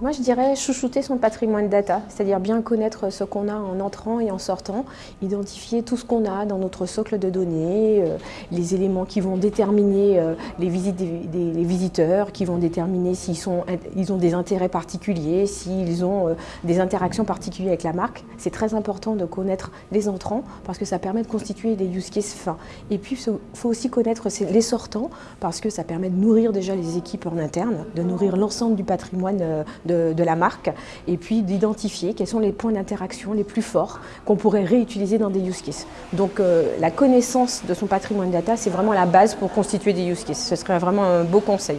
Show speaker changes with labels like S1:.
S1: Moi, je dirais chouchouter son patrimoine data, c'est-à-dire bien connaître ce qu'on a en entrant et en sortant, identifier tout ce qu'on a dans notre socle de données, euh, les éléments qui vont déterminer euh, les visites des, visiteurs, qui vont déterminer s'ils ils ont des intérêts particuliers, s'ils ont euh, des interactions particulières avec la marque. C'est très important de connaître les entrants parce que ça permet de constituer des use cases fins. Et puis, il faut aussi connaître les sortants parce que ça permet de nourrir déjà les équipes en interne, de nourrir l'ensemble du patrimoine de, la marque et puis d'identifier quels sont les points d'interaction les plus forts qu'on pourrait réutiliser dans des use cases. Donc euh, la connaissance de son patrimoine data, c'est vraiment la base pour constituer des use cases. Ce serait vraiment un beau conseil.